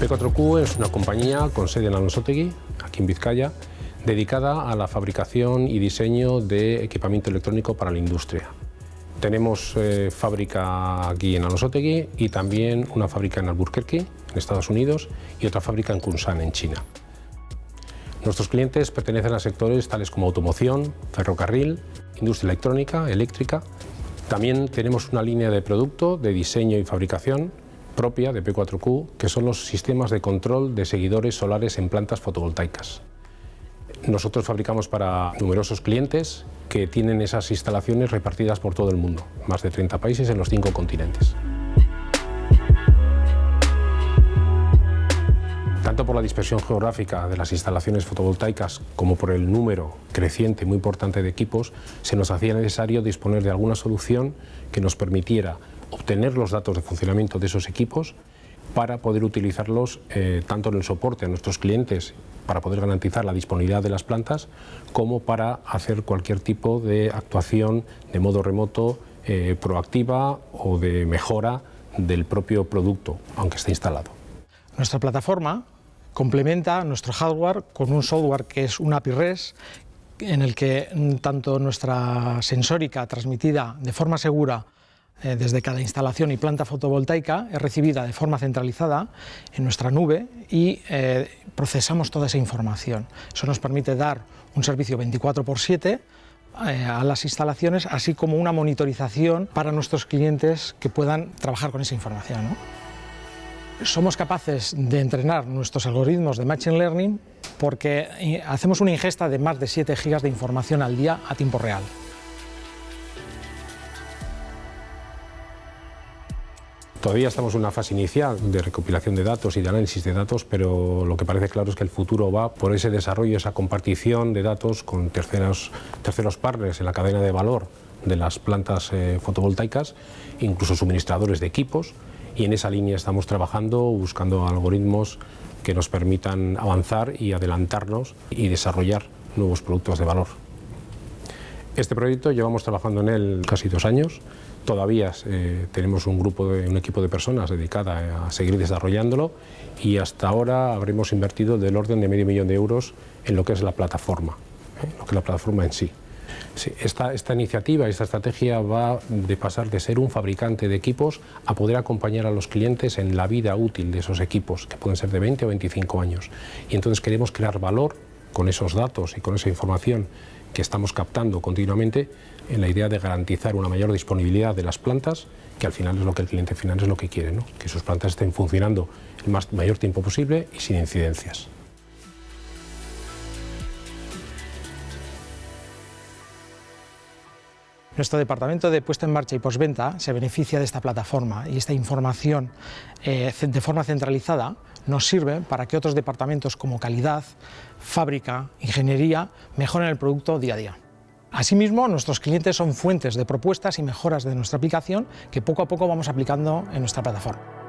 P4Q es una compañía con sede en Alonsotegui, aquí en Vizcaya, dedicada a la fabricación y diseño de equipamiento electrónico para la industria. Tenemos eh, fábrica aquí en Alonsotegui y también una fábrica en Albuquerque, en Estados Unidos, y otra fábrica en Kunsan, en China. Nuestros clientes pertenecen a sectores tales como automoción, ferrocarril, industria electrónica, eléctrica. También tenemos una línea de producto de diseño y fabricación propia de P4Q, que son los sistemas de control de seguidores solares en plantas fotovoltaicas. Nosotros fabricamos para numerosos clientes que tienen esas instalaciones repartidas por todo el mundo, más de 30 países en los cinco continentes. Tanto por la dispersión geográfica de las instalaciones fotovoltaicas como por el número creciente muy importante de equipos, se nos hacía necesario disponer de alguna solución que nos permitiera obtener los datos de funcionamiento de esos equipos para poder utilizarlos eh, tanto en el soporte a nuestros clientes para poder garantizar la disponibilidad de las plantas como para hacer cualquier tipo de actuación de modo remoto eh, proactiva o de mejora del propio producto, aunque esté instalado. Nuestra plataforma complementa nuestro hardware con un software que es un API REST en el que mm, tanto nuestra sensórica transmitida de forma segura eh, desde cada instalación y planta fotovoltaica es recibida de forma centralizada en nuestra nube y eh, procesamos toda esa información. Eso nos permite dar un servicio 24 por 7 eh, a las instalaciones, así como una monitorización para nuestros clientes que puedan trabajar con esa información. Somos capaces de entrenar nuestros algoritmos de Machine Learning porque hacemos una ingesta de más de 7 gigas de información al día a tiempo real. Todavía estamos en una fase inicial de recopilación de datos y de análisis de datos, pero lo que parece claro es que el futuro va por ese desarrollo, esa compartición de datos con terceros, terceros partners en la cadena de valor de las plantas eh, fotovoltaicas, incluso suministradores de equipos, y en esa línea estamos trabajando, buscando algoritmos que nos permitan avanzar y adelantarnos y desarrollar nuevos productos de valor. Este proyecto llevamos trabajando en él casi dos años, Todavía eh, tenemos un grupo, de, un equipo de personas dedicada a seguir desarrollándolo y hasta ahora habremos invertido del orden de medio millón de euros en lo que es la plataforma, ¿eh? lo que es la plataforma en sí. esta, esta, iniciativa, esta estrategia va de pasar de ser un fabricante de equipos a poder acompañar a los clientes en la vida útil de esos equipos, que pueden ser de 20 o 25 años. Y entonces queremos crear valor con esos datos y con esa información que estamos captando continuamente en la idea de garantizar una mayor disponibilidad de las plantas, que al final es lo que el cliente final es lo que quiere, que sus plantas estén funcionando el más, mayor tiempo posible y sin incidencias. Nuestro departamento de puesta en marcha y postventa se beneficia de esta plataforma y esta información eh, de forma centralizada nos sirve para que otros departamentos como calidad, fábrica, ingeniería mejoren el producto día a día. Asimismo, nuestros clientes son fuentes de propuestas y mejoras de nuestra aplicación que poco a poco vamos aplicando en nuestra plataforma.